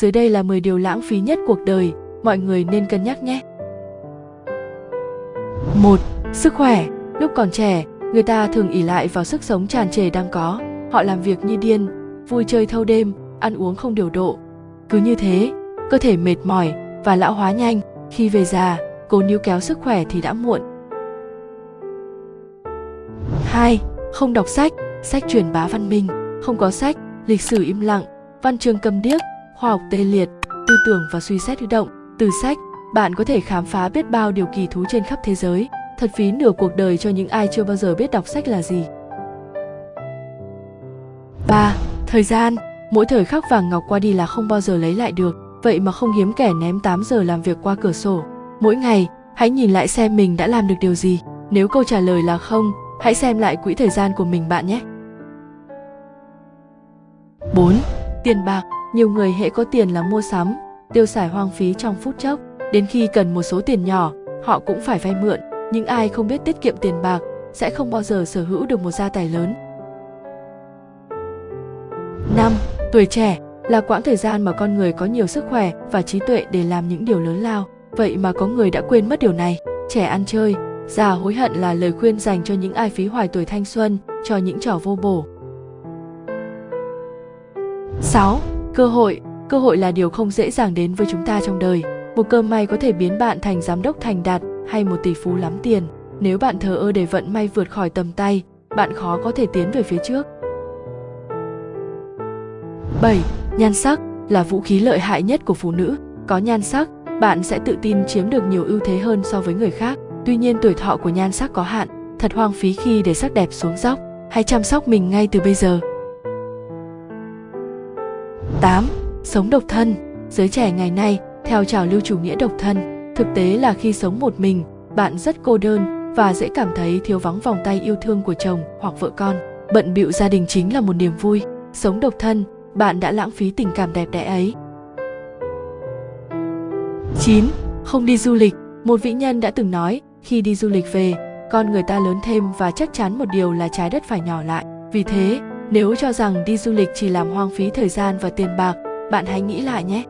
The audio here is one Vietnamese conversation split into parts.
Dưới đây là 10 điều lãng phí nhất cuộc đời, mọi người nên cân nhắc nhé. 1. Sức khỏe. Lúc còn trẻ, người ta thường ỉ lại vào sức sống tràn trề đang có. Họ làm việc như điên, vui chơi thâu đêm, ăn uống không điều độ. Cứ như thế, cơ thể mệt mỏi và lão hóa nhanh. Khi về già, cố níu kéo sức khỏe thì đã muộn. 2. Không đọc sách, sách truyền bá văn minh, không có sách, lịch sử im lặng, văn chương cầm điếc, khoa học tê liệt, tư tưởng và suy xét hữu động. Từ sách, bạn có thể khám phá biết bao điều kỳ thú trên khắp thế giới. Thật phí nửa cuộc đời cho những ai chưa bao giờ biết đọc sách là gì. 3. Thời gian Mỗi thời khắc vàng ngọc qua đi là không bao giờ lấy lại được, vậy mà không hiếm kẻ ném 8 giờ làm việc qua cửa sổ. Mỗi ngày, hãy nhìn lại xem mình đã làm được điều gì. Nếu câu trả lời là không, hãy xem lại quỹ thời gian của mình bạn nhé. 4. Tiền bạc nhiều người hễ có tiền là mua sắm, tiêu xài hoang phí trong phút chốc. Đến khi cần một số tiền nhỏ, họ cũng phải vay mượn. Những ai không biết tiết kiệm tiền bạc sẽ không bao giờ sở hữu được một gia tài lớn. 5. Tuổi trẻ là quãng thời gian mà con người có nhiều sức khỏe và trí tuệ để làm những điều lớn lao. Vậy mà có người đã quên mất điều này. Trẻ ăn chơi, già hối hận là lời khuyên dành cho những ai phí hoài tuổi thanh xuân, cho những trò vô bổ. 6. Cơ hội Cơ hội là điều không dễ dàng đến với chúng ta trong đời. Một cơ may có thể biến bạn thành giám đốc thành đạt hay một tỷ phú lắm tiền. Nếu bạn thờ ơ để vận may vượt khỏi tầm tay, bạn khó có thể tiến về phía trước. 7. Nhan sắc là vũ khí lợi hại nhất của phụ nữ. Có nhan sắc, bạn sẽ tự tin chiếm được nhiều ưu thế hơn so với người khác. Tuy nhiên tuổi thọ của nhan sắc có hạn, thật hoang phí khi để sắc đẹp xuống dốc. Hãy chăm sóc mình ngay từ bây giờ. 8. Sống độc thân Giới trẻ ngày nay, theo trào lưu chủ nghĩa độc thân, thực tế là khi sống một mình, bạn rất cô đơn và dễ cảm thấy thiếu vắng vòng tay yêu thương của chồng hoặc vợ con. Bận bịu gia đình chính là một niềm vui. Sống độc thân, bạn đã lãng phí tình cảm đẹp đẽ ấy. 9. Không đi du lịch Một vĩ nhân đã từng nói, khi đi du lịch về, con người ta lớn thêm và chắc chắn một điều là trái đất phải nhỏ lại. Vì thế, nếu cho rằng đi du lịch chỉ làm hoang phí thời gian và tiền bạc, bạn hãy nghĩ lại nhé.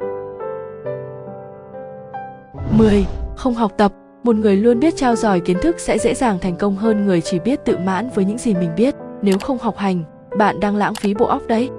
10. Không học tập Một người luôn biết trao dồi kiến thức sẽ dễ dàng thành công hơn người chỉ biết tự mãn với những gì mình biết. Nếu không học hành, bạn đang lãng phí bộ óc đấy.